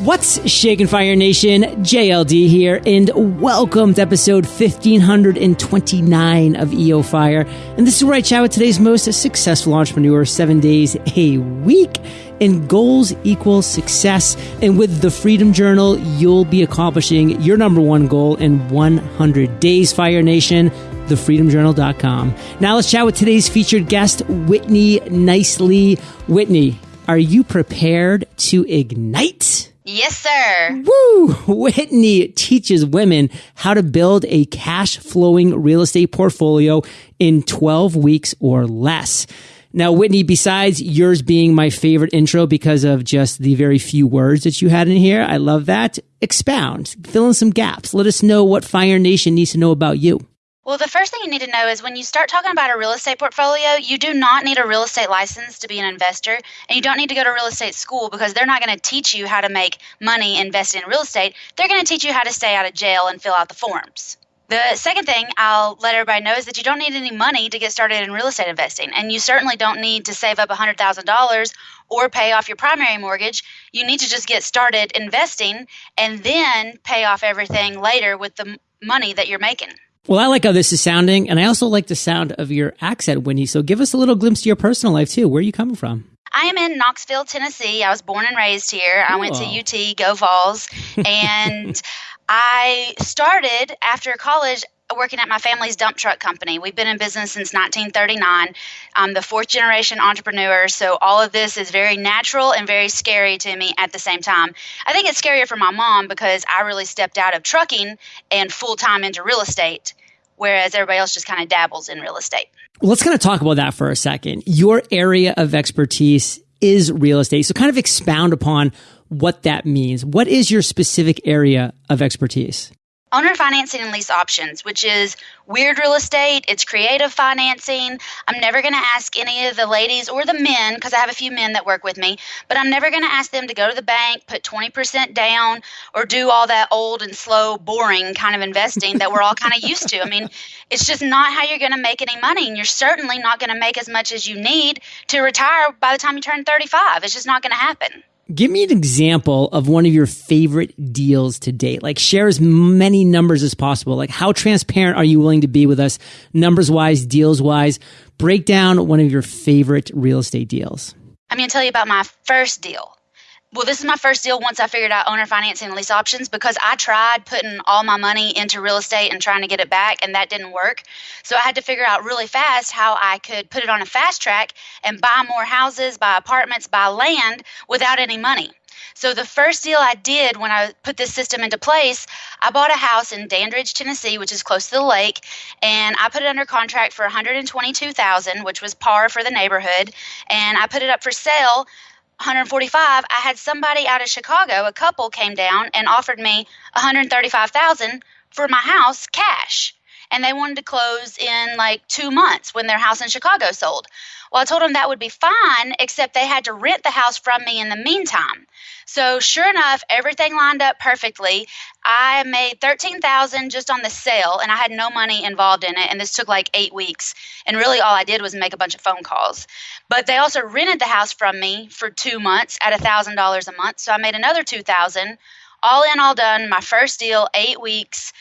What's shaking Fire Nation? JLD here, and welcome to episode 1529 of EO Fire. And this is where I chat with today's most successful entrepreneur seven days a week. And goals equal success. And with the Freedom Journal, you'll be accomplishing your number one goal in 100 days, Fire Nation thefreedomjournal.com. Now let's chat with today's featured guest, Whitney Nicely. Whitney, are you prepared to ignite? Yes, sir. Woo! Whitney teaches women how to build a cash flowing real estate portfolio in 12 weeks or less. Now, Whitney, besides yours being my favorite intro because of just the very few words that you had in here, I love that. Expound, fill in some gaps. Let us know what Fire Nation needs to know about you. Well, the first thing you need to know is when you start talking about a real estate portfolio, you do not need a real estate license to be an investor, and you don't need to go to real estate school because they're not going to teach you how to make money investing in real estate. They're going to teach you how to stay out of jail and fill out the forms. The second thing I'll let everybody know is that you don't need any money to get started in real estate investing, and you certainly don't need to save up $100,000 or pay off your primary mortgage. You need to just get started investing and then pay off everything later with the money that you're making. Well, I like how this is sounding, and I also like the sound of your accent, Whitney. So give us a little glimpse to your personal life, too. Where are you coming from? I am in Knoxville, Tennessee. I was born and raised here. I went to UT, Go Vols, and I started after college working at my family's dump truck company. We've been in business since 1939. I'm the fourth generation entrepreneur, so all of this is very natural and very scary to me at the same time. I think it's scarier for my mom because I really stepped out of trucking and full time into real estate, whereas everybody else just kind of dabbles in real estate. Well, let's kind of talk about that for a second. Your area of expertise is real estate. So kind of expound upon what that means. What is your specific area of expertise? Owner financing and lease options, which is weird real estate, it's creative financing. I'm never going to ask any of the ladies or the men, because I have a few men that work with me, but I'm never going to ask them to go to the bank, put 20% down, or do all that old and slow, boring kind of investing that we're all kind of used to. I mean, it's just not how you're going to make any money, and you're certainly not going to make as much as you need to retire by the time you turn 35. It's just not going to happen. Give me an example of one of your favorite deals to date. Like share as many numbers as possible. Like how transparent are you willing to be with us numbers wise, deals wise? Break down one of your favorite real estate deals. I'm going to tell you about my first deal well, this is my first deal once I figured out owner financing and lease options because I tried putting all my money into real estate and trying to get it back, and that didn't work. So I had to figure out really fast how I could put it on a fast track and buy more houses, buy apartments, buy land without any money. So the first deal I did when I put this system into place, I bought a house in Dandridge, Tennessee, which is close to the lake, and I put it under contract for 122,000, which was par for the neighborhood, and I put it up for sale 145 i had somebody out of chicago a couple came down and offered me 135000 for my house cash and they wanted to close in like two months when their house in chicago sold well, I told them that would be fine, except they had to rent the house from me in the meantime. So sure enough, everything lined up perfectly. I made thirteen thousand just on the sale, and I had no money involved in it. And this took like eight weeks. And really, all I did was make a bunch of phone calls. But they also rented the house from me for two months at a thousand dollars a month. So I made another two thousand. All in, all done. My first deal, eight weeks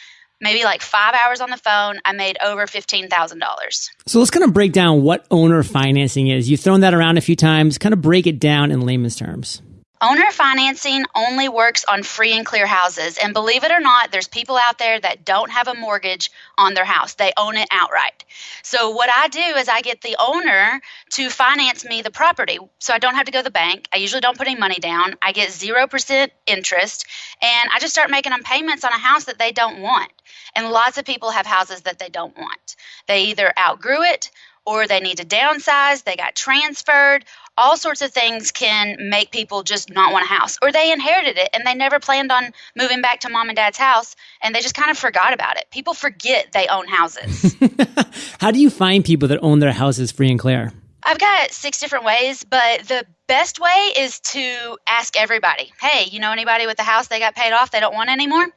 maybe like five hours on the phone, I made over $15,000. So let's kind of break down what owner financing is. You've thrown that around a few times. Kind of break it down in layman's terms. Owner financing only works on free and clear houses. And believe it or not, there's people out there that don't have a mortgage on their house. They own it outright. So, what I do is I get the owner to finance me the property. So, I don't have to go to the bank. I usually don't put any money down. I get 0% interest. And I just start making them payments on a house that they don't want. And lots of people have houses that they don't want. They either outgrew it or they need to downsize, they got transferred, all sorts of things can make people just not want a house or they inherited it and they never planned on moving back to mom and dad's house and they just kind of forgot about it people forget they own houses how do you find people that own their houses free and clear I've got six different ways, but the best way is to ask everybody, hey, you know anybody with a house they got paid off they don't want anymore?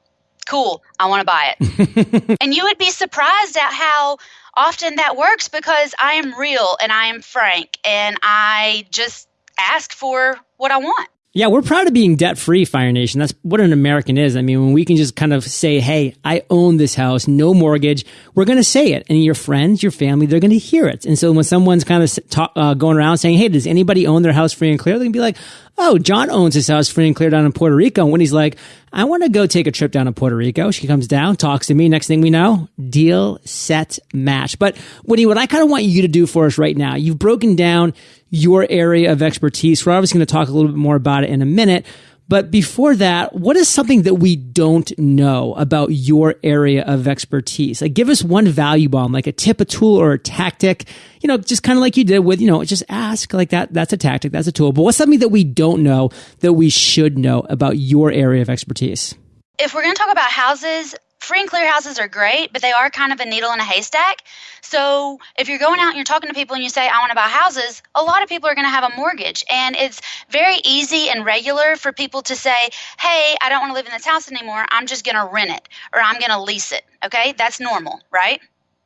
Cool, I want to buy it. and you would be surprised at how often that works because I am real and I am frank and I just ask for what I want. Yeah, we're proud of being debt free, Fire Nation. That's what an American is. I mean, when we can just kind of say, hey, I own this house, no mortgage, we're going to say it. And your friends, your family, they're going to hear it. And so when someone's kind of talk, uh, going around saying, hey, does anybody own their house free and clear? They can be like, oh, John owns his house free and clear down in Puerto Rico. And when he's like, I want to go take a trip down to Puerto Rico, she comes down, talks to me. Next thing we know, deal, set, match. But Woody, what I kind of want you to do for us right now, you've broken down your area of expertise. We're obviously going to talk a little bit more about it in a minute. But before that, what is something that we don't know about your area of expertise? Like give us one value bomb, like a tip, a tool, or a tactic, you know, just kind of like you did with, you know, just ask like that. That's a tactic. That's a tool. But what's something that we don't know that we should know about your area of expertise? If we're going to talk about houses, free and clear houses are great, but they are kind of a needle in a haystack. So if you're going out and you're talking to people and you say, I want to buy houses, a lot of people are going to have a mortgage. And it's very easy and regular for people to say, hey, I don't want to live in this house anymore. I'm just going to rent it or I'm going to lease it. Okay. That's normal, right?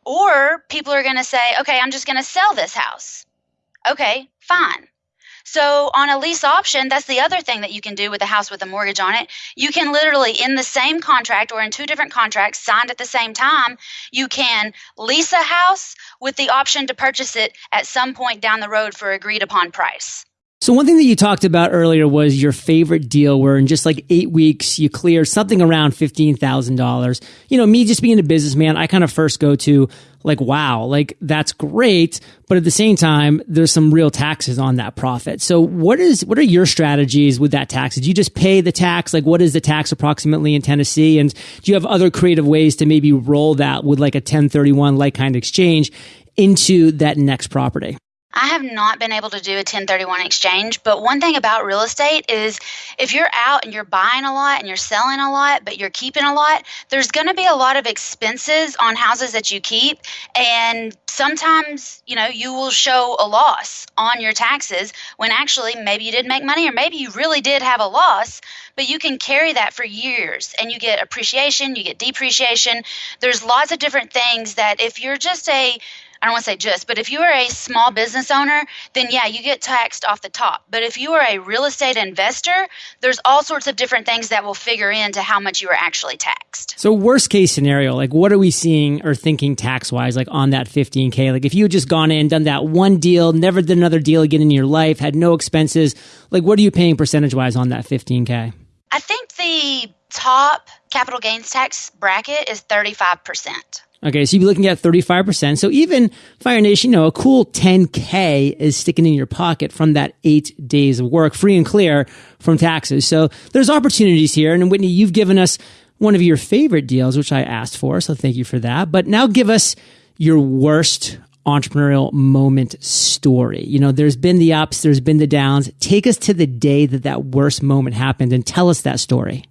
Or people are going to say, okay, I'm just going to sell this house. Okay, fine. So on a lease option, that's the other thing that you can do with a house with a mortgage on it. You can literally, in the same contract or in two different contracts signed at the same time, you can lease a house with the option to purchase it at some point down the road for agreed upon price. So one thing that you talked about earlier was your favorite deal where in just like eight weeks you clear something around $15,000. You know, me just being a businessman, I kind of first go to like, wow, like that's great. But at the same time, there's some real taxes on that profit. So what is, what are your strategies with that tax? Did you just pay the tax? Like what is the tax approximately in Tennessee? And do you have other creative ways to maybe roll that with like a 1031 like kind of exchange into that next property? I have not been able to do a 1031 exchange, but one thing about real estate is if you're out and you're buying a lot and you're selling a lot, but you're keeping a lot, there's going to be a lot of expenses on houses that you keep. And sometimes, you know, you will show a loss on your taxes when actually maybe you didn't make money or maybe you really did have a loss, but you can carry that for years and you get appreciation, you get depreciation. There's lots of different things that if you're just a I don't want to say just, but if you are a small business owner, then yeah, you get taxed off the top. But if you are a real estate investor, there's all sorts of different things that will figure into how much you are actually taxed. So, worst case scenario, like what are we seeing or thinking tax wise, like on that 15K? Like if you had just gone in, done that one deal, never did another deal again in your life, had no expenses, like what are you paying percentage wise on that 15K? I think the top capital gains tax bracket is 35%. Okay, so you'd be looking at 35%. So even Fire Nation, you know, a cool 10K is sticking in your pocket from that eight days of work, free and clear from taxes. So there's opportunities here. And Whitney, you've given us one of your favorite deals, which I asked for. So thank you for that. But now give us your worst entrepreneurial moment story. You know, there's been the ups, there's been the downs. Take us to the day that that worst moment happened and tell us that story.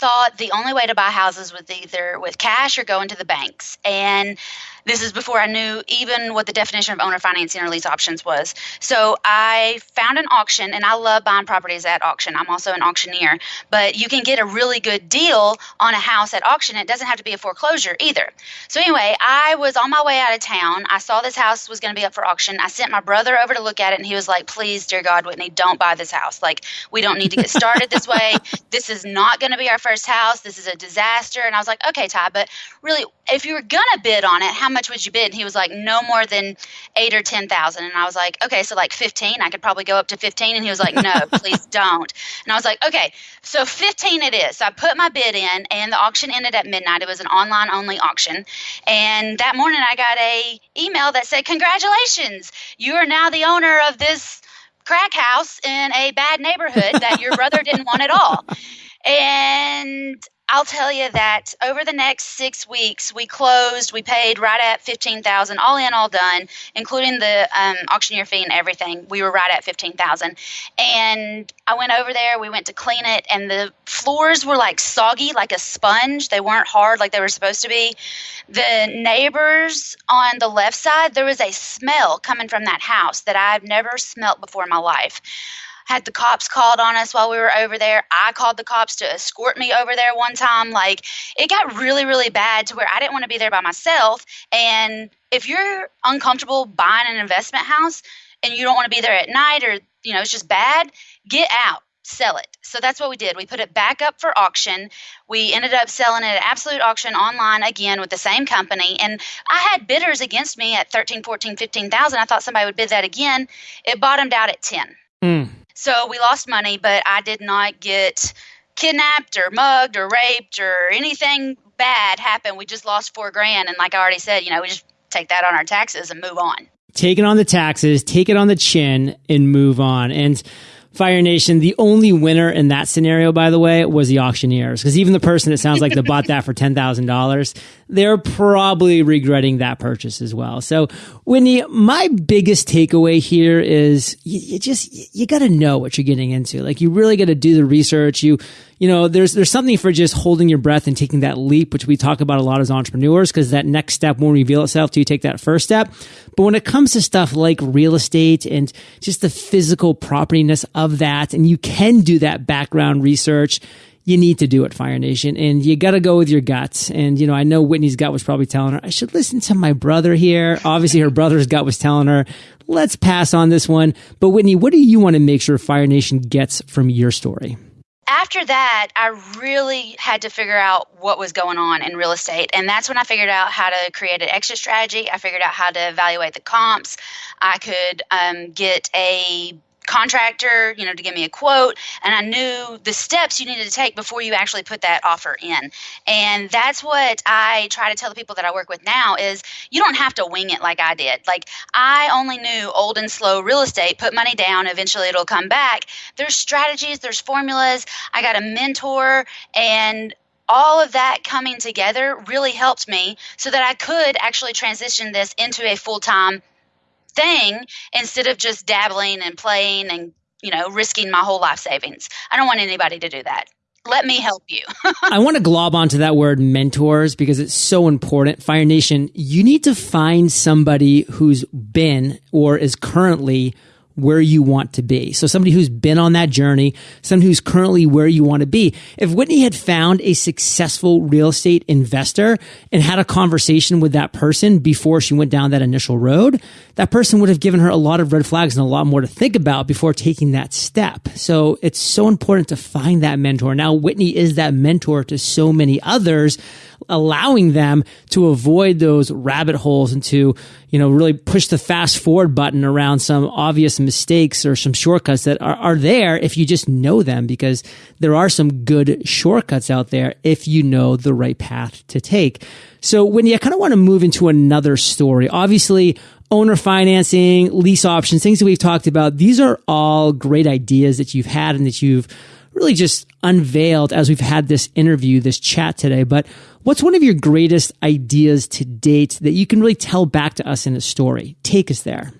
Thought the only way to buy houses was either with cash or go into the banks. And this is before I knew even what the definition of owner financing or lease options was. So I found an auction, and I love buying properties at auction. I'm also an auctioneer, but you can get a really good deal on a house at auction. It doesn't have to be a foreclosure either. So anyway, I was on my way out of town. I saw this house was going to be up for auction. I sent my brother over to look at it, and he was like, "Please, dear God, Whitney, don't buy this house. Like, we don't need to get started this way. This is not going to be our first house. This is a disaster." And I was like, "Okay, Ty, but really, if you were gonna bid on it, how much would you bid? And he was like, no more than eight or ten thousand. And I was like, okay, so like fifteen. I could probably go up to fifteen. And he was like, no, please don't. And I was like, okay, so fifteen it is. So I put my bid in, and the auction ended at midnight. It was an online only auction, and that morning I got a email that said, congratulations, you are now the owner of this crack house in a bad neighborhood that your brother didn't want at all. And I'll tell you that over the next six weeks, we closed. We paid right at fifteen thousand, all in, all done, including the um, auctioneer fee and everything. We were right at fifteen thousand, and I went over there. We went to clean it, and the floors were like soggy, like a sponge. They weren't hard like they were supposed to be. The neighbors on the left side, there was a smell coming from that house that I've never smelt before in my life had the cops called on us while we were over there. I called the cops to escort me over there one time. Like it got really, really bad to where I didn't want to be there by myself. And if you're uncomfortable buying an investment house, and you don't want to be there at night or, you know, it's just bad, get out sell it. So that's what we did. We put it back up for auction. We ended up selling it at absolute auction online again with the same company. And I had bidders against me at 13, 14, 15,000. I thought somebody would bid that again. It bottomed out at 10. Mm. So we lost money, but I did not get kidnapped or mugged or raped or anything bad happen. We just lost four grand. And like I already said, you know, we just take that on our taxes and move on. Take it on the taxes, take it on the chin, and move on. And Fire Nation, the only winner in that scenario, by the way, was the auctioneers. Because even the person that sounds like they bought that for $10,000, they're probably regretting that purchase as well. So, Whitney, my biggest takeaway here is you, you just, you got to know what you're getting into. Like, you really got to do the research. You, you know, there's there's something for just holding your breath and taking that leap, which we talk about a lot as entrepreneurs, because that next step won't reveal itself till you take that first step. But when it comes to stuff like real estate and just the physical propertyness of that, and you can do that background research, you need to do it, Fire Nation, and you got to go with your guts. And you know, I know Whitney's gut was probably telling her, I should listen to my brother here. Obviously, her brother's gut was telling her, let's pass on this one. But Whitney, what do you want to make sure Fire Nation gets from your story? After that, I really had to figure out what was going on in real estate. And that's when I figured out how to create an exit strategy. I figured out how to evaluate the comps. I could um, get a contractor, you know, to give me a quote. And I knew the steps you needed to take before you actually put that offer in. And that's what I try to tell the people that I work with now is you don't have to wing it like I did. Like I only knew old and slow real estate, put money down, eventually it'll come back. There's strategies, there's formulas. I got a mentor and all of that coming together really helped me so that I could actually transition this into a full time thing instead of just dabbling and playing and you know risking my whole life savings i don't want anybody to do that let me help you. I want to glob onto that word mentors because it's so important. Fire Nation, you need to find somebody who's been or is currently where you want to be. So somebody who's been on that journey, someone who's currently where you want to be. If Whitney had found a successful real estate investor and had a conversation with that person before she went down that initial road, that person would have given her a lot of red flags and a lot more to think about before taking that step. So it's so important to find that mentor. Now, Whitney is that mentor to so many others allowing them to avoid those rabbit holes and to, you know, really push the fast forward button around some obvious mistakes or some shortcuts that are, are there if you just know them because there are some good shortcuts out there if you know the right path to take. So when you kind of want to move into another story, obviously owner financing, lease options, things that we've talked about, these are all great ideas that you've had and that you've really just unveiled as we've had this interview, this chat today. But what's one of your greatest ideas to date that you can really tell back to us in a story? Take us there.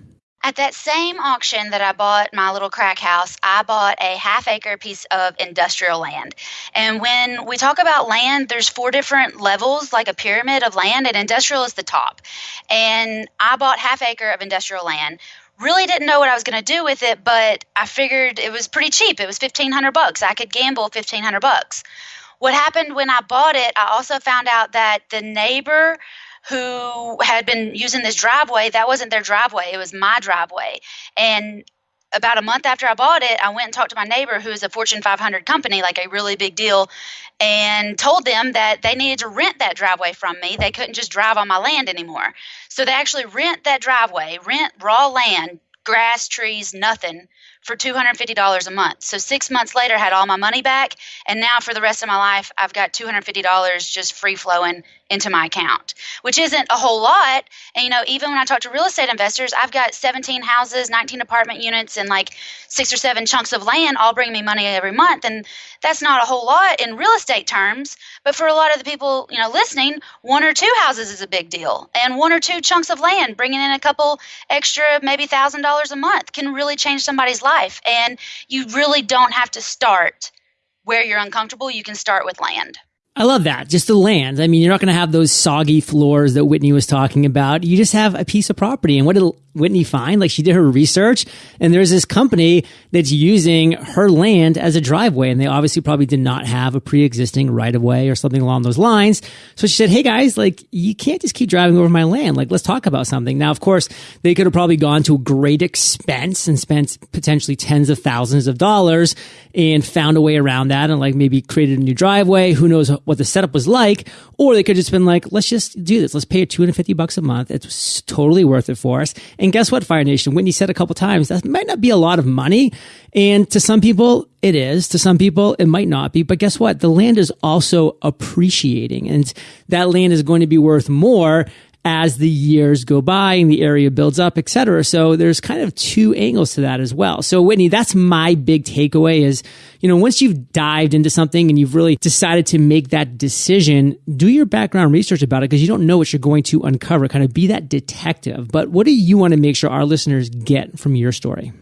At that same auction that I bought my little crack house, I bought a half acre piece of industrial land. And when we talk about land, there's four different levels, like a pyramid of land, and industrial is the top. And I bought half acre of industrial land really didn't know what I was going to do with it, but I figured it was pretty cheap. It was 1500 bucks. I could gamble 1500 bucks. What happened when I bought it, I also found out that the neighbor who had been using this driveway, that wasn't their driveway, it was my driveway. And about a month after I bought it, I went and talked to my neighbor who is a Fortune 500 company, like a really big deal, and told them that they needed to rent that driveway from me. They couldn't just drive on my land anymore. So they actually rent that driveway, rent raw land, grass, trees, nothing for $250 a month. So six months later, I had all my money back. And now for the rest of my life, I've got $250 just free flowing into my account, which isn't a whole lot. And, you know, even when I talk to real estate investors, I've got 17 houses, 19 apartment units, and like six or seven chunks of land all bring me money every month. And that's not a whole lot in real estate terms. But for a lot of the people, you know, listening, one or two houses is a big deal. And one or two chunks of land, bringing in a couple extra, maybe $1,000 a month, can really change somebody's life. And you really don't have to start where you're uncomfortable. You can start with land. I love that. Just the land. I mean, you're not going to have those soggy floors that Whitney was talking about. You just have a piece of property. And what Whitney find? Like she did her research and there's this company that's using her land as a driveway. And they obviously probably did not have a pre-existing right of way or something along those lines. So she said, Hey guys, like you can't just keep driving over my land. Like let's talk about something. Now, of course, they could have probably gone to a great expense and spent potentially tens of thousands of dollars and found a way around that and like maybe created a new driveway. Who knows what the setup was like? Or they could have just been like, let's just do this. Let's pay her 250 bucks a month. It's totally worth it for us. And guess what, Fire Nation? Whitney said a couple times that might not be a lot of money. And to some people, it is. To some people, it might not be. But guess what? The land is also appreciating and that land is going to be worth more as the years go by and the area builds up, et cetera. So there's kind of two angles to that as well. So Whitney, that's my big takeaway is, you know, once you've dived into something and you've really decided to make that decision, do your background research about it because you don't know what you're going to uncover. Kind of be that detective. But what do you want to make sure our listeners get from your story?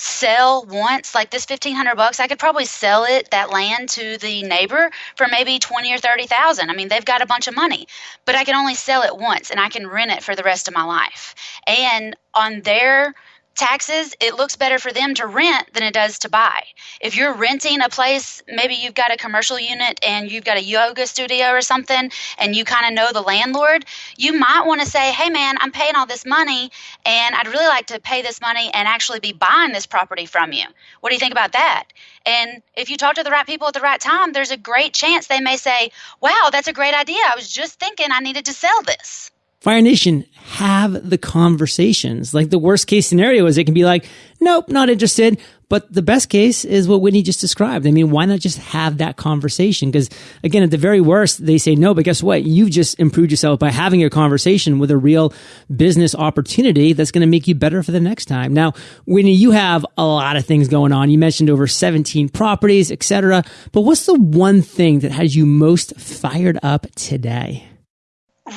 Sell once like this 1500 bucks i could probably sell it that land to the neighbor for maybe 20 or 30,000 i mean they've got a bunch of money but i can only sell it once and i can rent it for the rest of my life. And on their taxes, it looks better for them to rent than it does to buy. If you're renting a place, maybe you've got a commercial unit and you've got a yoga studio or something, and you kind of know the landlord, you might want to say, hey man, I'm paying all this money and I'd really like to pay this money and actually be buying this property from you. What do you think about that? And if you talk to the right people at the right time, there's a great chance they may say, wow, that's a great idea. I was just thinking I needed to sell this. Fire Nation, have the conversations. Like the worst case scenario is it can be like, nope, not interested. But the best case is what Whitney just described. I mean, why not just have that conversation? Because again, at the very worst, they say no, but guess what? You've just improved yourself by having a conversation with a real business opportunity that's going to make you better for the next time. Now, Whitney, you have a lot of things going on. You mentioned over 17 properties, etc. But what's the one thing that has you most fired up today?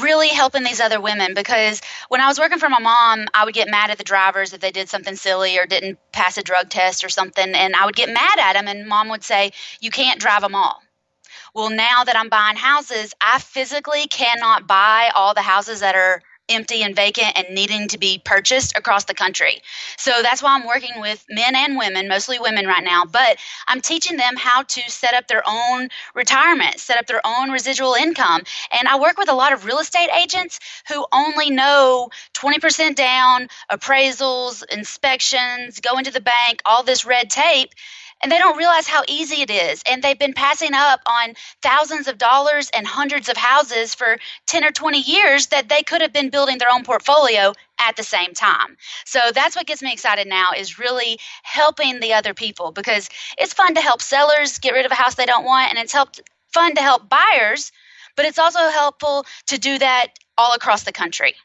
Really helping these other women because when I was working for my mom, I would get mad at the drivers if they did something silly or didn't pass a drug test or something. And I would get mad at them, and mom would say, You can't drive them all. Well, now that I'm buying houses, I physically cannot buy all the houses that are empty and vacant and needing to be purchased across the country. So that's why I'm working with men and women, mostly women right now, but I'm teaching them how to set up their own retirement, set up their own residual income. And I work with a lot of real estate agents who only know 20% down, appraisals, inspections, going to the bank, all this red tape and they don't realize how easy it is. And they've been passing up on thousands of dollars and hundreds of houses for 10 or 20 years that they could have been building their own portfolio at the same time. So that's what gets me excited now is really helping the other people because it's fun to help sellers get rid of a house they don't want and it's helped fun to help buyers, but it's also helpful to do that all across the country.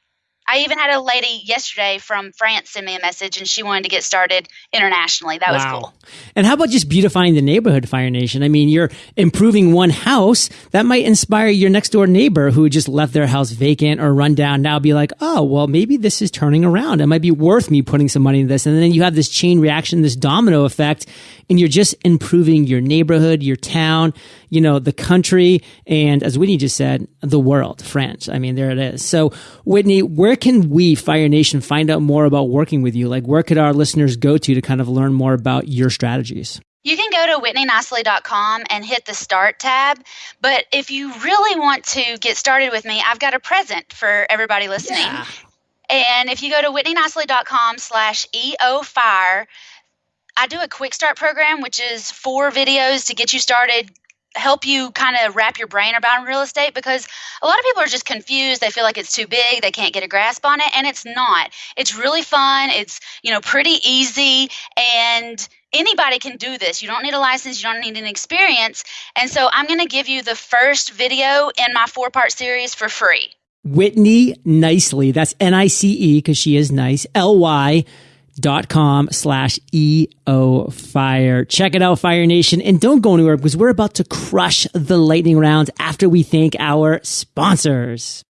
I even had a lady yesterday from France send me a message and she wanted to get started internationally. That wow. was cool. And how about just beautifying the neighborhood, Fire Nation? I mean, you're improving one house that might inspire your next door neighbor who just left their house vacant or run down now be like, oh, well, maybe this is turning around. It might be worth me putting some money in this. And then you have this chain reaction, this domino effect, and you're just improving your neighborhood, your town, you know, the country, and as Whitney just said, the world, France. I mean, there it is. So, Whitney, where can we, Fire Nation, find out more about working with you? Like, where could our listeners go to to kind of learn more about your strategies? You can go to whitneynicely.com and hit the start tab. But if you really want to get started with me, I've got a present for everybody listening. Yeah. And if you go to whitneynicely.com slash EOFire, I do a quick start program, which is four videos to get you started help you kind of wrap your brain around real estate because a lot of people are just confused. They feel like it's too big they can't get a grasp on it and it's not. It's really fun it's you know pretty easy and anybody can do this. You don't need a license you don't need an experience and so i'm going to give you the first video in my four part series for free. Whitney nicely that's n-i-c-e because she is nice l-y dot com slash EO Fire. Check it out, Fire Nation. And don't go anywhere because we're about to crush the lightning round after we thank our sponsors.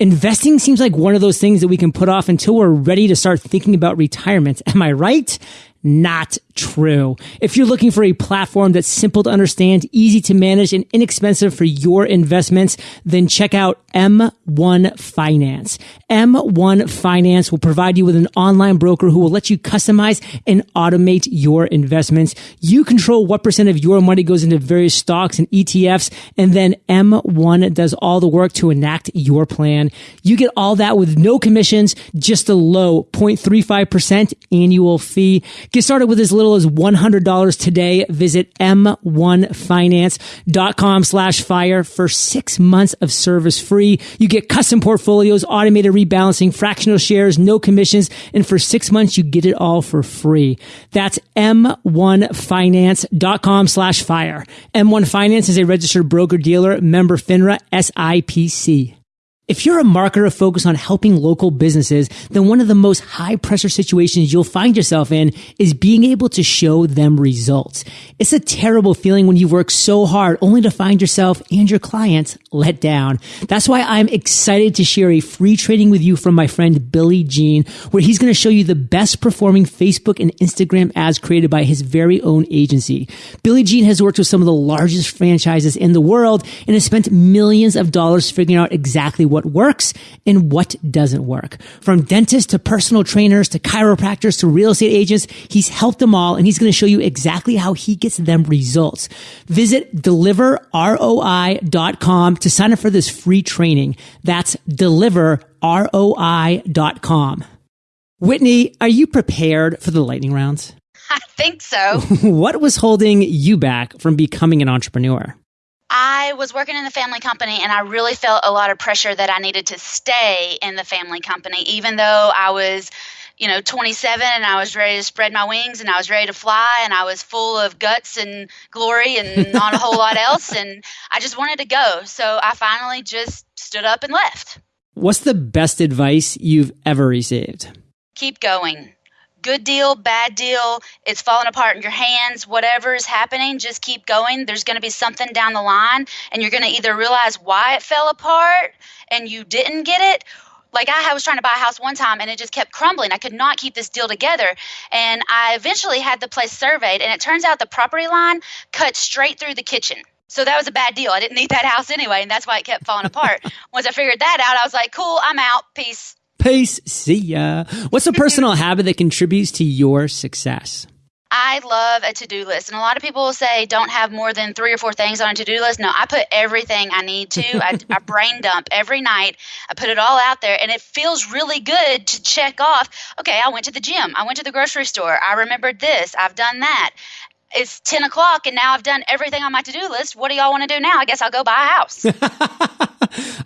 Investing seems like one of those things that we can put off until we're ready to start thinking about retirement. Am I right? Not true. If you're looking for a platform that's simple to understand, easy to manage, and inexpensive for your investments, then check out M1 Finance. M1 Finance will provide you with an online broker who will let you customize and automate your investments. You control what percent of your money goes into various stocks and ETFs, and then M1 does all the work to enact your plan. You get all that with no commissions, just a low 0.35% annual fee. Get started with as little as $100 today. Visit m1finance.com slash fire for six months of service free. You get custom portfolios, automated rebalancing, fractional shares, no commissions, and for six months, you get it all for free. That's m1finance.com slash fire. M1 Finance is a registered broker dealer, member FINRA SIPC. If you're a marketer focused on helping local businesses, then one of the most high pressure situations you'll find yourself in is being able to show them results. It's a terrible feeling when you work so hard only to find yourself and your clients let down. That's why I'm excited to share a free training with you from my friend Billy Gene, where he's going to show you the best performing Facebook and Instagram ads created by his very own agency. Billy Gene has worked with some of the largest franchises in the world and has spent millions of dollars figuring out exactly what works and what doesn't work. From dentists to personal trainers to chiropractors to real estate agents, he's helped them all and he's going to show you exactly how he gets them results. Visit deliverroi.com to sign up for this free training. That's deliverroi.com. Whitney, are you prepared for the lightning rounds? I think so. what was holding you back from becoming an entrepreneur? I was working in the family company and I really felt a lot of pressure that I needed to stay in the family company, even though I was, you know, 27 and I was ready to spread my wings and I was ready to fly and I was full of guts and glory and not a whole lot else. And I just wanted to go. So I finally just stood up and left. What's the best advice you've ever received? Keep going good deal, bad deal, it's falling apart in your hands, whatever is happening, just keep going. There's going to be something down the line, and you're going to either realize why it fell apart and you didn't get it. Like I was trying to buy a house one time and it just kept crumbling. I could not keep this deal together. And I eventually had the place surveyed, and it turns out the property line cut straight through the kitchen. So that was a bad deal. I didn't need that house anyway, and that's why it kept falling apart. Once I figured that out, I was like, cool, I'm out. Peace. Peace. See ya. What's a personal habit that contributes to your success? I love a to do list. And a lot of people will say, don't have more than three or four things on a to do list. No, I put everything I need to. I, I, brain dump every night. I put it all out there. And it feels really good to check off okay, I went to the gym. I went to the grocery store. I remembered this. I've done that. It's 10 o'clock and now I've done everything on my to do list. What do y'all want to do now? I guess I'll go buy a house.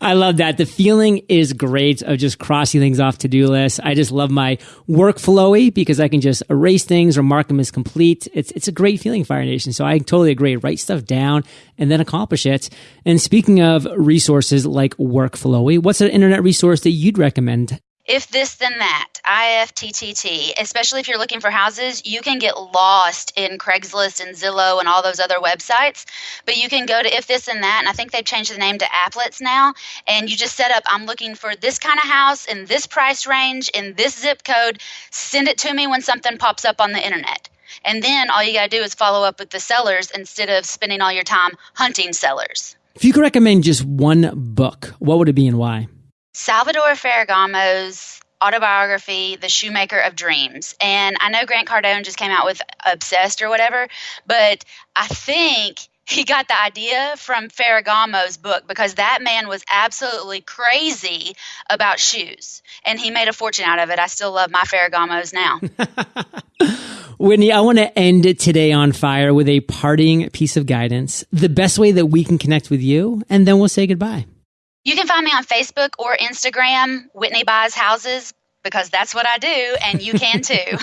I love that. The feeling is great of just crossing things off to do lists. I just love my workflowy because I can just erase things or mark them as complete. It's it's a great feeling, Fire Nation. So I totally agree. Write stuff down and then accomplish it. And speaking of resources like workflowy, what's an internet resource that you'd recommend if this then that ifttt especially if you're looking for houses you can get lost in craigslist and zillow and all those other websites. But you can go to if this and that and i think they've changed the name to applets now. And you just set up i'm looking for this kind of house in this price range in this zip code. Send it to me when something pops up on the internet. And then all you got to do is follow up with the sellers instead of spending all your time hunting sellers. If you could recommend just one book what would it be and why Salvador Ferragamo's autobiography, The Shoemaker of Dreams. And I know Grant Cardone just came out with Obsessed or whatever, but I think he got the idea from Ferragamo's book because that man was absolutely crazy about shoes and he made a fortune out of it. I still love my Ferragamos now. Whitney, I want to end it today on fire with a parting piece of guidance, the best way that we can connect with you, and then we'll say goodbye. You can find me on Facebook or Instagram, Whitney Buys Houses, because that's what I do, and you can too.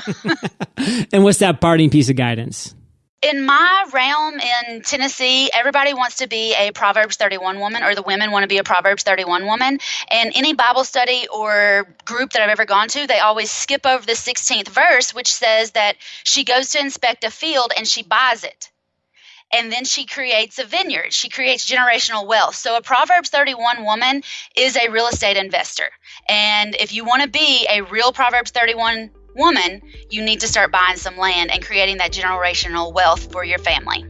and what's that parting piece of guidance? in my realm in Tennessee, everybody wants to be a Proverbs 31 woman, or the women want to be a Proverbs 31 woman. And any Bible study or group that I've ever gone to, they always skip over the 16th verse, which says that she goes to inspect a field and she buys it and then she creates a vineyard. She creates generational wealth. So a Proverbs 31 woman is a real estate investor. And if you want to be a real Proverbs 31 woman, you need to start buying some land and creating that generational wealth for your family.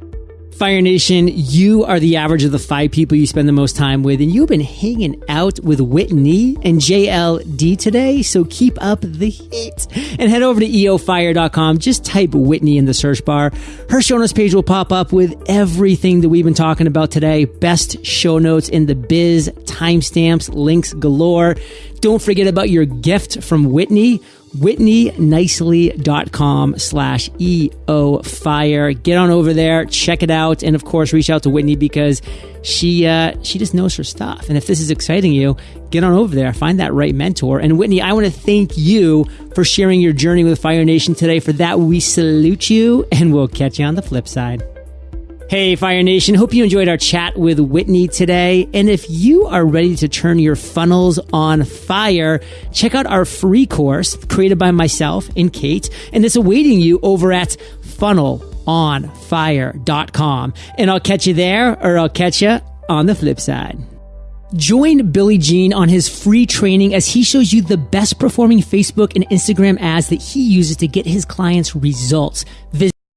Fire Nation, you are the average of the five people you spend the most time with, and you've been hanging out with Whitney and JLD today, so keep up the heat. And head over to eofire.com. Just type Whitney in the search bar. Her show notes page will pop up with everything that we've been talking about today. Best show notes in the biz, timestamps, links galore. Don't forget about your gift from Whitney whitneynicely.com slash EO fire. Get on over there, check it out, and of course, reach out to Whitney because she uh, she just knows her stuff. And if this is exciting you, get on over there, find that right mentor. And Whitney, I want to thank you for sharing your journey with Fire Nation today. For that, we salute you, and we'll catch you on the flip side. Hey, Fire Nation. Hope you enjoyed our chat with Whitney today. And if you are ready to turn your funnels on fire, check out our free course created by myself and Kate. And it's awaiting you over at funnelonfire.com. And I'll catch you there or I'll catch you on the flip side. Join Billy Gene on his free training as he shows you the best performing Facebook and Instagram ads that he uses to get his clients results. Visit